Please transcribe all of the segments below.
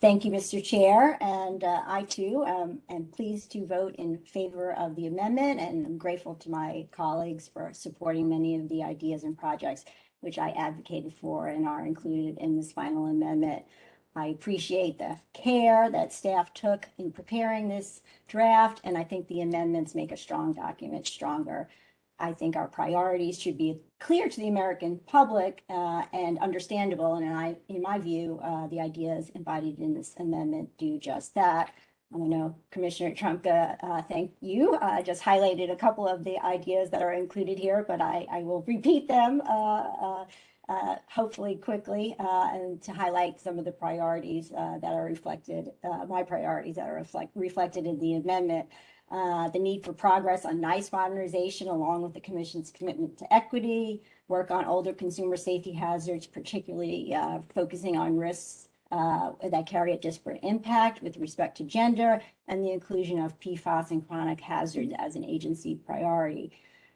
Thank you, Mr. Chair, and uh, I too um, am pleased to vote in favor of the amendment, and I'm grateful to my colleagues for supporting many of the ideas and projects which I advocated for and are included in this final amendment. I appreciate the care that staff took in preparing this draft, and I think the amendments make a strong document stronger. I think our priorities should be clear to the American public uh, and understandable. And I, in my view, uh, the ideas embodied in this amendment do just that. I know Commissioner Trumka, uh, thank you. I just highlighted a couple of the ideas that are included here, but I, I will repeat them uh, uh, uh, hopefully quickly and to highlight some of the priorities that are reflected, my priorities that are reflect, reflected in the amendment uh, the need for progress on NEISS modernization, along with the Commission's commitment to equity, work on older consumer safety hazards, particularly uh, focusing on risks uh, that carry a disparate impact with respect to gender, and the inclusion of PFAS and chronic hazards as an agency priority.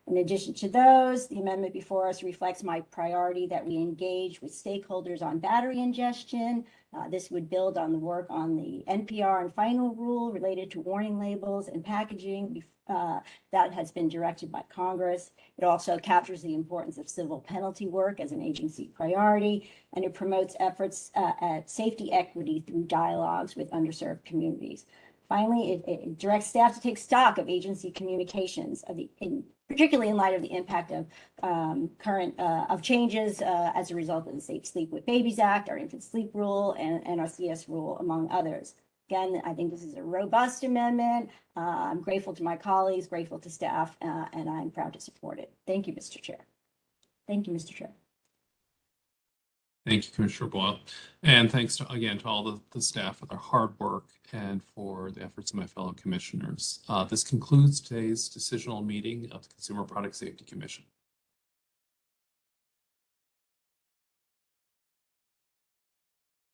In addition to those, the amendment before us reflects my priority that we engage with stakeholders on battery ingestion. Uh, this would build on the work on the NPR and final rule related to warning labels and packaging uh, that has been directed by Congress. It also captures the importance of civil penalty work as an agency priority, and it promotes efforts uh, at safety equity through dialogues with underserved communities. Finally, it, it, directs staff to take stock of agency communications of the, in, particularly in light of the impact of um, current uh, of changes uh, as a result of the Safe Sleep with Babies Act, our infant sleep rule, and, and our CS rule, among others. Again, I think this is a robust amendment. Uh, I'm grateful to my colleagues, grateful to staff, uh, and I'm proud to support it. Thank you, Mr. Chair. Thank you, Mr. Chair. Thank you, Commissioner Boyle. And thanks to, again to all the, the staff for their hard work and for the efforts of my fellow commissioners. Uh, this concludes today's decisional meeting of the Consumer Product Safety Commission.